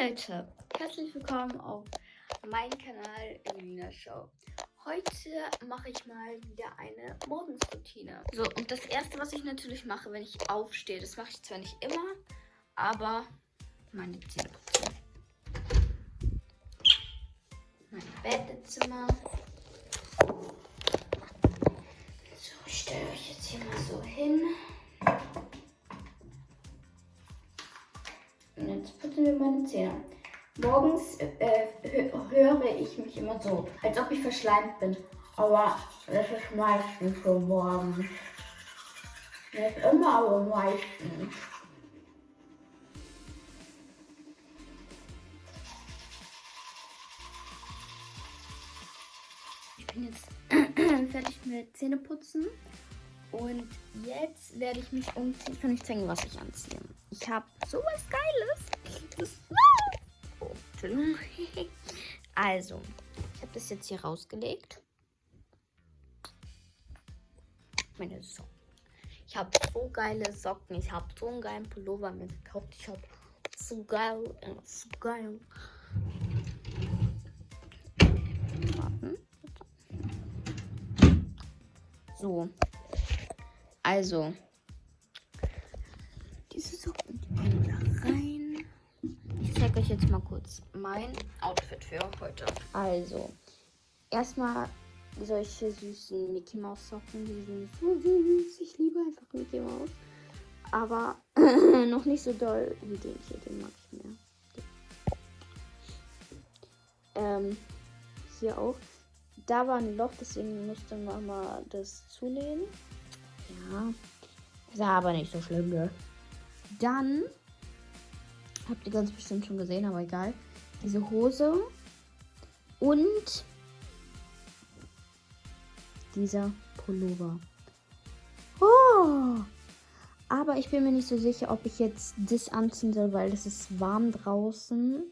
Leute, herzlich willkommen auf meinem Kanal Elina Show. Heute mache ich mal wieder eine Morgensroutine. So, und das erste, was ich natürlich mache, wenn ich aufstehe, das mache ich zwar nicht immer, aber meine Zähne putzen. Mein Badezimmer. So, ich stelle euch jetzt hier mal so hin. Wir meine Zähne. Morgens äh, höre ich mich immer so, als ob ich verschleimt bin. Aber das ist meistens so morgens. Nicht immer, aber meistens. Ich bin jetzt fertig mit Zähneputzen. Und jetzt werde ich mich umziehen. Ich kann nicht zeigen, was ich anziehe. Ich habe sowas Geiles. Also, ich habe das jetzt hier rausgelegt. Meine Socken. Ich habe so geile Socken. Ich habe so einen geilen Pullover mir gekauft. Ich habe so geil, äh, so geil. So, also, Ich zeige euch jetzt mal kurz mein Outfit für heute. Also, erstmal solche süßen Mickey Mouse Socken. Die sind so süß. Ich liebe einfach Mickey Mouse. Aber noch nicht so doll wie den hier. Den mag ich mehr. Ähm, hier auch. Da war ein Loch, deswegen musste Mama das zulegen. Ja. Ist aber nicht so schlimm, ne? Dann habt ihr ganz bestimmt schon gesehen, aber egal. Diese Hose und dieser Pullover. Oh! Aber ich bin mir nicht so sicher, ob ich jetzt das anziehen soll, weil es ist warm draußen.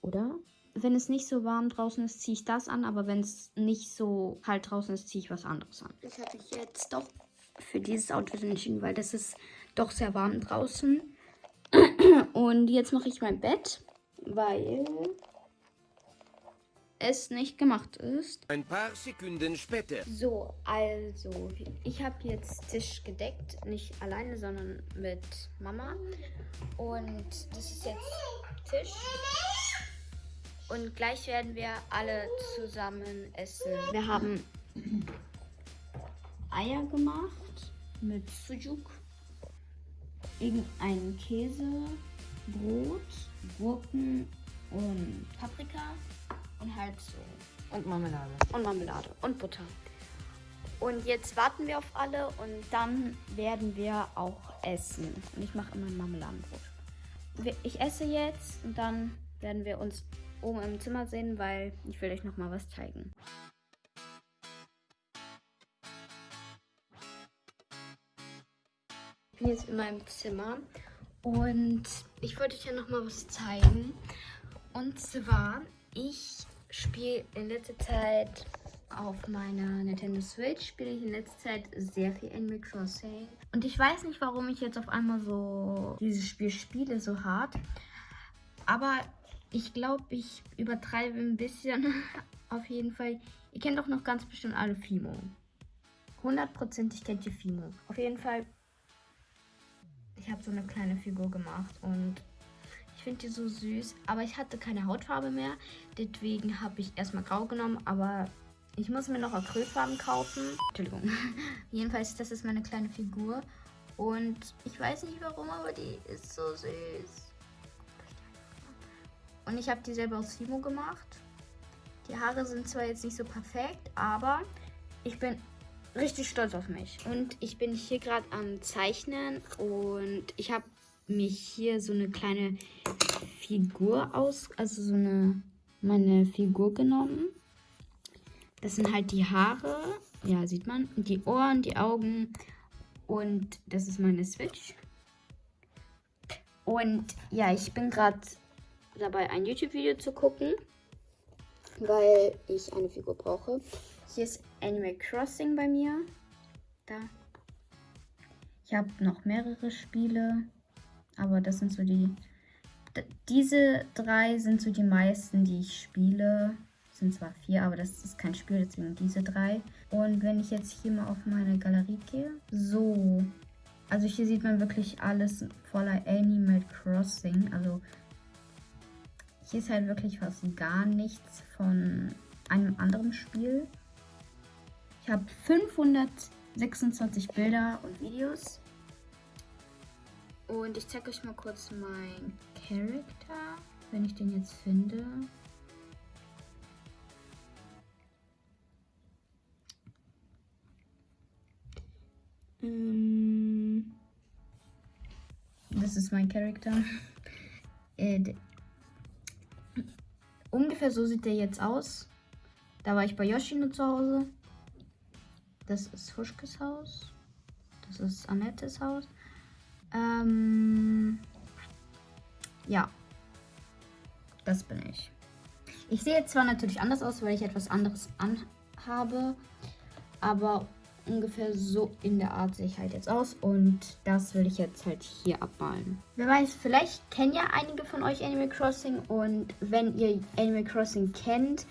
Oder? Wenn es nicht so warm draußen ist, ziehe ich das an. Aber wenn es nicht so kalt draußen ist, ziehe ich was anderes an. Das habe ich jetzt doch für dieses Outfit entschieden, weil das ist doch sehr warm draußen. Und jetzt mache ich mein Bett, weil es nicht gemacht ist. Ein paar Sekunden später. So, also, ich habe jetzt Tisch gedeckt. Nicht alleine, sondern mit Mama. Und das ist jetzt Tisch. Und gleich werden wir alle zusammen essen. Wir haben Eier gemacht mit Sujuk, irgendeinen Käse, Brot, Gurken und Paprika und halt so. Und Marmelade. Und Marmelade und Butter. Und jetzt warten wir auf alle und dann werden wir auch essen. Und ich mache immer ein Marmeladenbrot. Ich esse jetzt und dann werden wir uns oben im Zimmer sehen, weil ich will euch noch mal was zeigen. Ich bin jetzt in meinem Zimmer und ich wollte euch ja noch mal was zeigen. Und zwar, ich spiele in letzter Zeit auf meiner Nintendo Switch spiele ich in letzter Zeit sehr viel Animal Crossing. Und ich weiß nicht, warum ich jetzt auf einmal so dieses Spiel spiele, so hart. Aber ich glaube, ich übertreibe ein bisschen. auf jeden Fall. Ihr kennt doch noch ganz bestimmt alle Fimo. Hundertprozentig kennt ihr Fimo. Auf jeden Fall ich habe so eine kleine Figur gemacht und ich finde die so süß. Aber ich hatte keine Hautfarbe mehr. Deswegen habe ich erstmal grau genommen. Aber ich muss mir noch Acrylfarben kaufen. Entschuldigung. Jedenfalls, das ist meine kleine Figur. Und ich weiß nicht warum, aber die ist so süß. Und ich habe die selber aus Fimo gemacht. Die Haare sind zwar jetzt nicht so perfekt, aber ich bin richtig stolz auf mich. Und ich bin hier gerade am Zeichnen und ich habe mich hier so eine kleine Figur aus, also so eine, meine Figur genommen. Das sind halt die Haare, ja, sieht man, die Ohren, die Augen und das ist meine Switch. Und ja, ich bin gerade dabei, ein YouTube-Video zu gucken, weil ich eine Figur brauche. Hier ist Animal Crossing bei mir. Da. Ich habe noch mehrere Spiele, aber das sind so die diese drei sind so die meisten, die ich spiele. Sind zwar vier, aber das ist kein Spiel, deswegen diese drei. Und wenn ich jetzt hier mal auf meine Galerie gehe, so. Also hier sieht man wirklich alles voller Animal Crossing. Also hier ist halt wirklich fast gar nichts von einem anderen Spiel. Ich habe 526 Bilder und Videos. Und ich zeige euch mal kurz meinen Charakter, wenn ich den jetzt finde. Ähm, das ist mein Charakter. Äh, ungefähr so sieht der jetzt aus. Da war ich bei Yoshino zu Hause. Das ist Huschkes Haus. Das ist Annettes Haus. Ähm, ja. Das bin ich. Ich sehe zwar natürlich anders aus, weil ich etwas anderes anhabe. Aber ungefähr so in der Art sehe ich halt jetzt aus. Und das will ich jetzt halt hier abmalen. Wer weiß, vielleicht kennen ja einige von euch Animal Crossing. Und wenn ihr Animal Crossing kennt,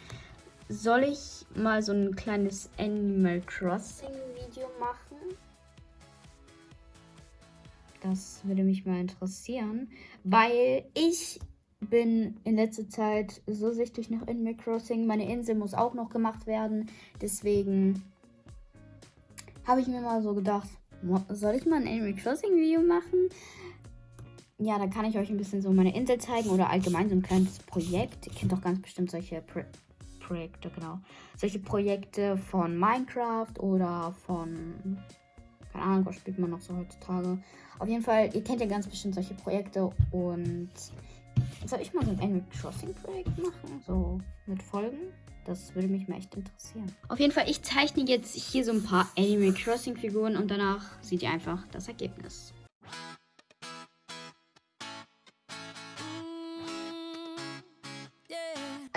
soll ich mal so ein kleines Animal Crossing Video machen? Das würde mich mal interessieren, weil ich bin in letzter Zeit so süchtig nach Animal Crossing. Meine Insel muss auch noch gemacht werden. Deswegen habe ich mir mal so gedacht, soll ich mal ein Animal Crossing Video machen? Ja, dann kann ich euch ein bisschen so meine Insel zeigen oder allgemein so ein kleines Projekt. Ihr kennt doch ganz bestimmt solche Pro Projekte, genau. Solche Projekte von Minecraft oder von keine Ahnung, was spielt man noch so heutzutage. Auf jeden Fall, ihr kennt ja ganz bestimmt solche Projekte und soll ich mal so ein Animal Crossing Projekt machen? So mit Folgen? Das würde mich mal echt interessieren. Auf jeden Fall, ich zeichne jetzt hier so ein paar Animal Crossing Figuren und danach seht ihr einfach das Ergebnis.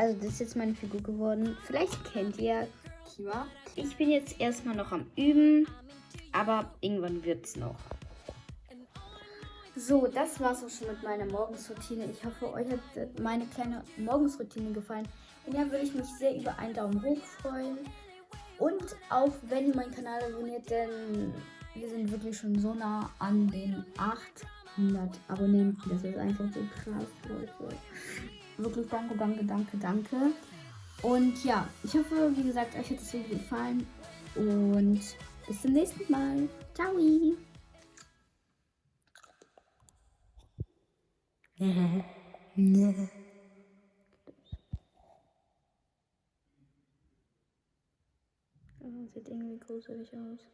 Also das ist jetzt meine Figur geworden. Vielleicht kennt ihr Kiwa. Ich bin jetzt erstmal noch am Üben, aber irgendwann wird es noch. So, das war's auch schon mit meiner Morgensroutine. Ich hoffe, euch hat meine kleine Morgensroutine gefallen. Wenn ja, würde ich mich sehr über einen Daumen hoch freuen. Und auch wenn ihr meinen Kanal abonniert, denn wir sind wirklich schon so nah an den 800 Abonnenten. Das ist einfach so krass, Leute. Wirklich danke, danke, danke, danke. Und ja, ich hoffe, wie gesagt, euch hat das Video gefallen. Und bis zum nächsten Mal. Ciao. Sieht irgendwie gruselig aus.